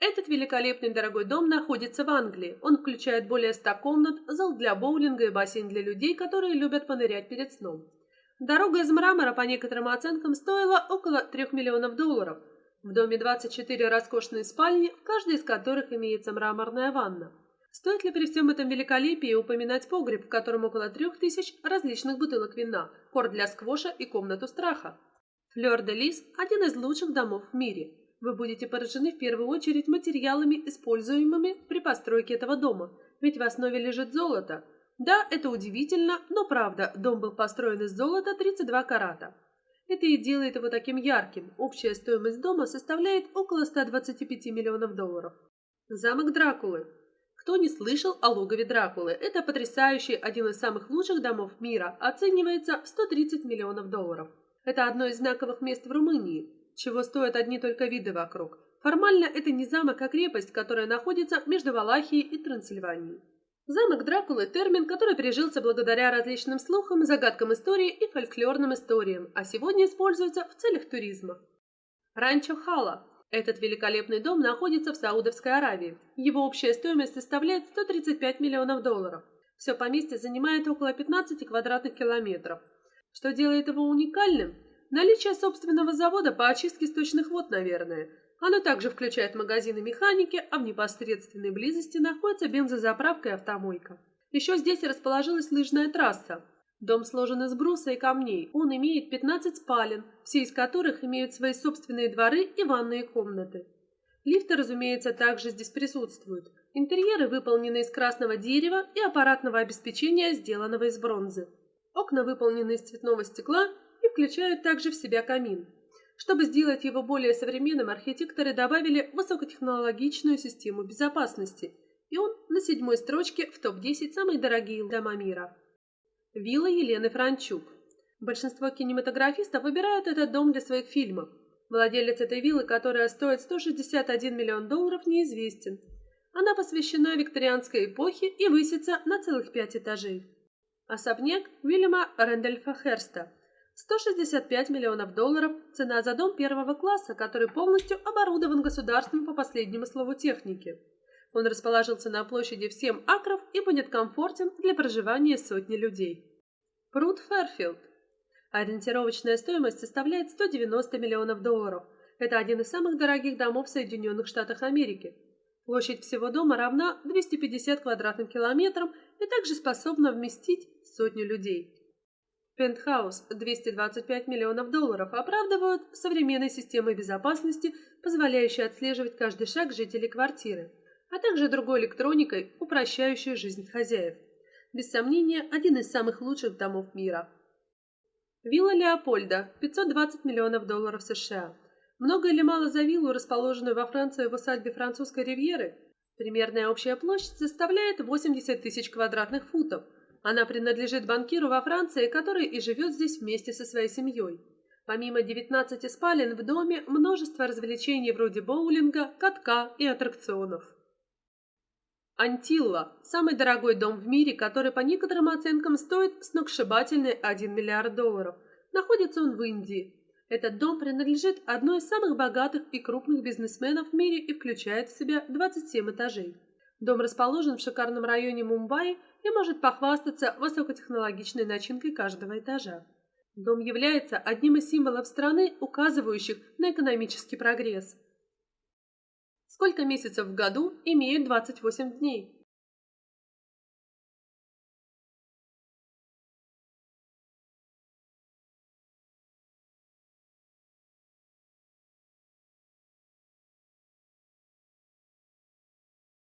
Этот великолепный дорогой дом находится в Англии. Он включает более 100 комнат, зал для боулинга и бассейн для людей, которые любят понырять перед сном. Дорога из мрамора, по некоторым оценкам, стоила около 3 миллионов долларов. В доме 24 роскошные спальни, в каждой из которых имеется мраморная ванна. Стоит ли при всем этом великолепии упоминать погреб, в котором около трех тысяч различных бутылок вина, корт для сквоша и комнату страха? Флёр-де-Лис – один из лучших домов в мире. Вы будете поражены в первую очередь материалами, используемыми при постройке этого дома, ведь в основе лежит золото. Да, это удивительно, но правда, дом был построен из золота 32 карата. Это и делает его таким ярким. Общая стоимость дома составляет около 125 миллионов долларов. Замок Дракулы. Кто не слышал о логове Дракулы? Это потрясающий, один из самых лучших домов мира, оценивается в 130 миллионов долларов. Это одно из знаковых мест в Румынии, чего стоят одни только виды вокруг. Формально это не замок, а крепость, которая находится между Валахией и Трансильванией. Замок Дракулы – термин, который прижился благодаря различным слухам, загадкам истории и фольклорным историям, а сегодня используется в целях туризма. Ранчо Хала. Этот великолепный дом находится в Саудовской Аравии. Его общая стоимость составляет 135 миллионов долларов. Все поместье занимает около 15 квадратных километров. Что делает его уникальным? Наличие собственного завода по очистке сточных вод, наверное – оно также включает магазины механики, а в непосредственной близости находится бензозаправка и автомойка. Еще здесь расположилась лыжная трасса. Дом сложен из бруса и камней. Он имеет 15 спален, все из которых имеют свои собственные дворы и ванные комнаты. Лифты, разумеется, также здесь присутствуют. Интерьеры выполнены из красного дерева и аппаратного обеспечения, сделанного из бронзы. Окна выполнены из цветного стекла и включают также в себя камин. Чтобы сделать его более современным, архитекторы добавили высокотехнологичную систему безопасности, и он на седьмой строчке в топ-10 самых дорогие дома мира. Вилла Елены Франчук. Большинство кинематографистов выбирают этот дом для своих фильмов. Владелец этой виллы, которая стоит 161 миллион долларов, неизвестен. Она посвящена викторианской эпохе и высится на целых пять этажей. Особняк Уильяма Рэндольфа Херста – 165 миллионов долларов – цена за дом первого класса, который полностью оборудован государством по последнему слову техники. Он расположился на площади в 7 акров и будет комфортен для проживания сотни людей. Пруд Ферфилд. Ориентировочная стоимость составляет 190 миллионов долларов. Это один из самых дорогих домов в Соединенных Штатах Америки. Площадь всего дома равна 250 квадратным километрам и также способна вместить сотню людей. Пентхаус 225 миллионов долларов оправдывают современной системой безопасности, позволяющей отслеживать каждый шаг жителей квартиры, а также другой электроникой, упрощающей жизнь хозяев. Без сомнения, один из самых лучших домов мира. Вилла Леопольда 520 миллионов долларов США. Много или мало за виллу, расположенную во Франции в усадьбе французской ривьеры? Примерная общая площадь составляет 80 тысяч квадратных футов – она принадлежит банкиру во Франции, который и живет здесь вместе со своей семьей. Помимо 19 спален в доме, множество развлечений вроде боулинга, катка и аттракционов. Антилла – самый дорогой дом в мире, который по некоторым оценкам стоит сногсшибательный 1 миллиард долларов. Находится он в Индии. Этот дом принадлежит одной из самых богатых и крупных бизнесменов в мире и включает в себя 27 этажей. Дом расположен в шикарном районе Мумбаи и может похвастаться высокотехнологичной начинкой каждого этажа. Дом является одним из символов страны, указывающих на экономический прогресс. Сколько месяцев в году имеют 28 дней?